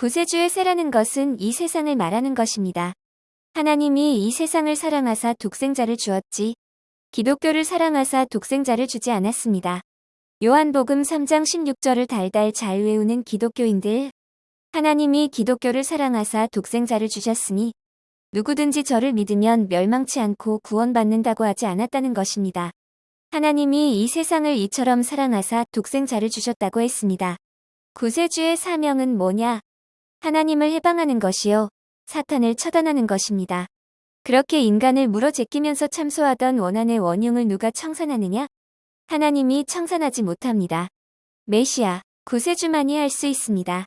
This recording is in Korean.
구세주의 세라는 것은 이 세상을 말하는 것입니다. 하나님이 이 세상을 사랑하사 독생자를 주었지 기독교를 사랑하사 독생자를 주지 않았습니다. 요한복음 3장 16절을 달달 잘 외우는 기독교인들 하나님이 기독교를 사랑하사 독생자를 주셨으니 누구든지 저를 믿으면 멸망치 않고 구원받는다고 하지 않았다는 것입니다. 하나님이 이 세상을 이처럼 사랑하사 독생자를 주셨다고 했습니다. 구세주의 사명은 뭐냐? 하나님을 해방하는 것이요. 사탄을 처단하는 것입니다. 그렇게 인간을 물어 제끼면서 참소하던 원한의 원흉을 누가 청산하느냐? 하나님이 청산하지 못합니다. 메시아, 구세주만이 할 수 있습니다.